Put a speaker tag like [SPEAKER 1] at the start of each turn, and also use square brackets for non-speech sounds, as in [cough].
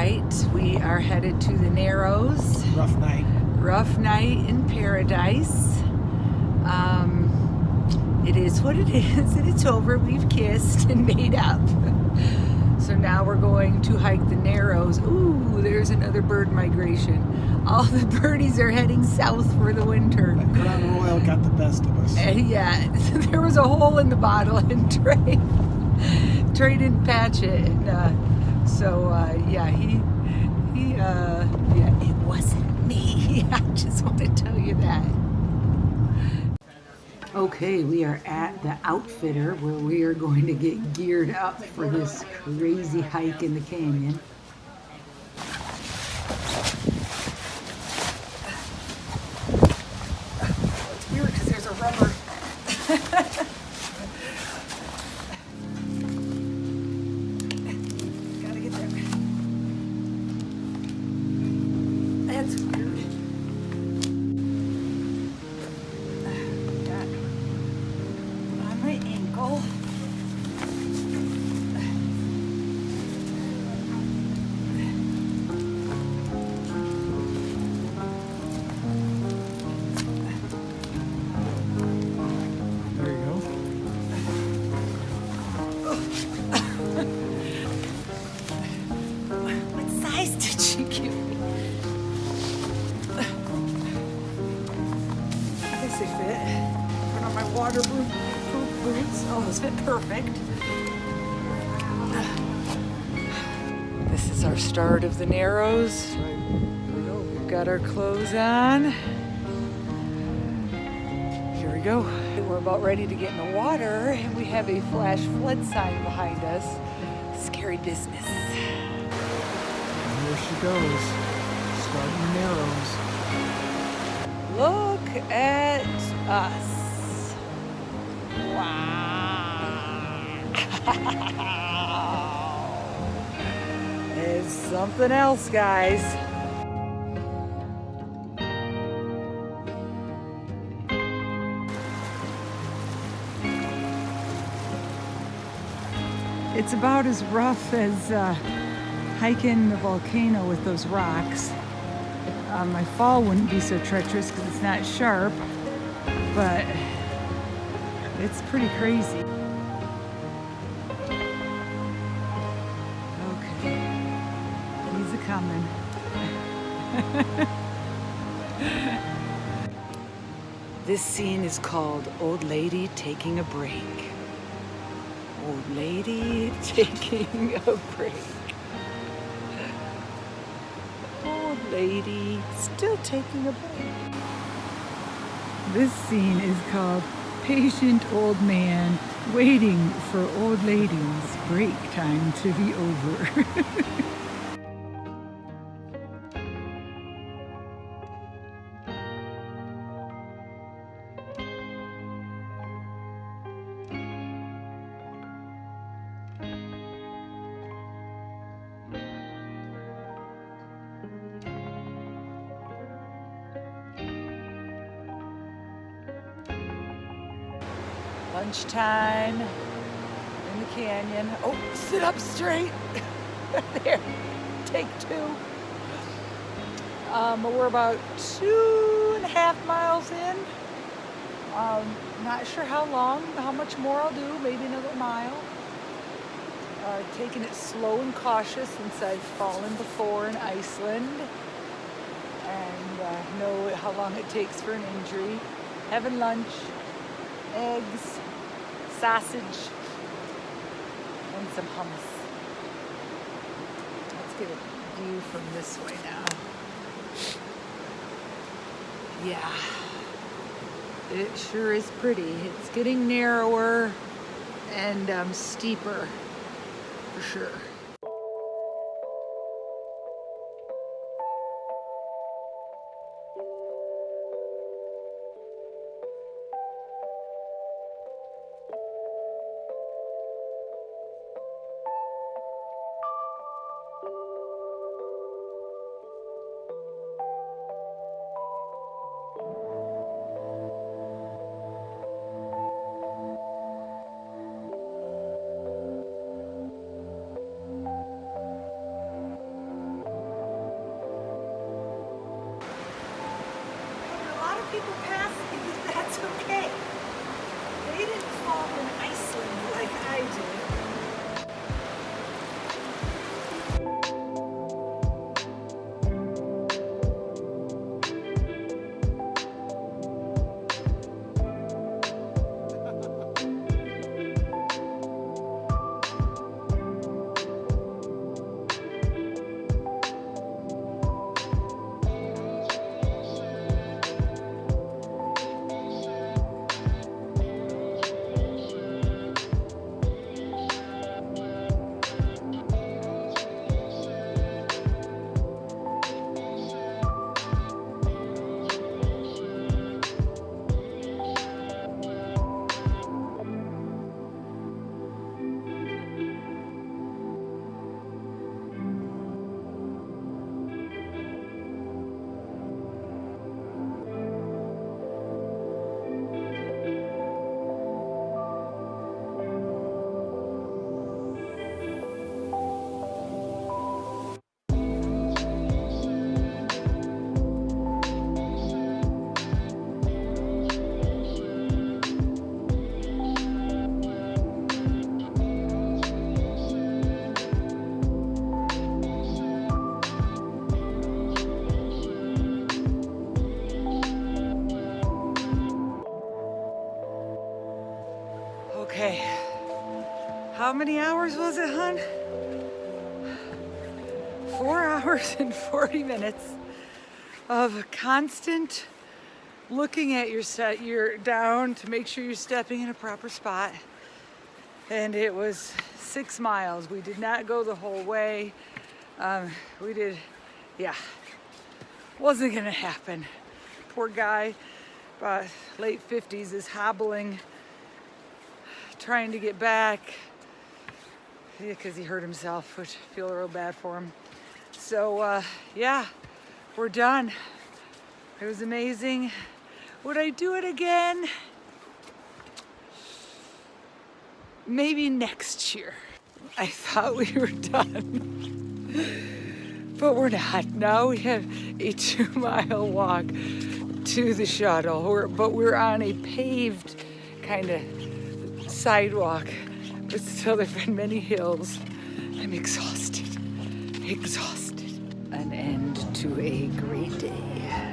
[SPEAKER 1] right, we are headed to the Narrows.
[SPEAKER 2] Rough night.
[SPEAKER 1] Rough night in paradise. Um, it is what it [laughs] is, and it's over. We've kissed and made up. [laughs] So now we're going to hike the Narrows. Ooh, there's another bird migration. All the birdies are heading south for the winter.
[SPEAKER 2] That Crown Royal got the best of us.
[SPEAKER 1] Uh, [laughs] yeah, there was a hole in the bottle and Trey, Trey didn't patch it. And, uh, so, uh, yeah, he, he, uh, yeah, it wasn't me. [laughs] I just want to tell you that. Okay, we are at the Outfitter where we are going to get geared up for this crazy hike in the canyon. Waterproof boots. Oh, those fit perfect. This is our start of the Narrows. We've got our clothes on. Here we go. We're about ready to get in the water, and we have a flash flood sign behind us. Scary business.
[SPEAKER 2] And here she goes. Starting Narrows.
[SPEAKER 1] Look at us. Wow. It's something else, guys. It's about as rough as uh, hiking the volcano with those rocks. Uh, my fall wouldn't be so treacherous because it's not sharp, but it's pretty crazy. Okay, he's a coming. [laughs] this scene is called Old Lady Taking a Break. Old Lady [laughs] Taking a Break. Old lady still taking a break. This scene is called Patient Old Man Waiting for Old ladies Break Time to be Over. [laughs] Lunchtime in the canyon. Oh, sit up straight. [laughs] there. Take two. Um, we're about two and a half miles in. Um, not sure how long, how much more I'll do, maybe another mile. Uh, taking it slow and cautious since I've fallen before in Iceland and uh, know how long it takes for an injury. Having lunch, eggs, sausage, and some hummus. Let's get a view from this way now. Yeah, it sure is pretty. It's getting narrower and um, steeper for sure. people passing, [laughs] that's okay. They didn't fall in Iceland like I did. How many hours was it, hun? Four [laughs] hours and 40 minutes of constant looking at your set, you're down to make sure you're stepping in a proper spot. And it was six miles. We did not go the whole way. Um, we did, yeah, wasn't gonna happen. Poor guy, about late 50s, is hobbling, trying to get back. Yeah, because he hurt himself, which I feel real bad for him. So, uh, yeah, we're done. It was amazing. Would I do it again? Maybe next year. I thought we were done, but we're not. Now we have a two mile walk to the shuttle, but we're on a paved kind of sidewalk, but still there've been many hills. I'm exhausted, exhausted. An end to a great day.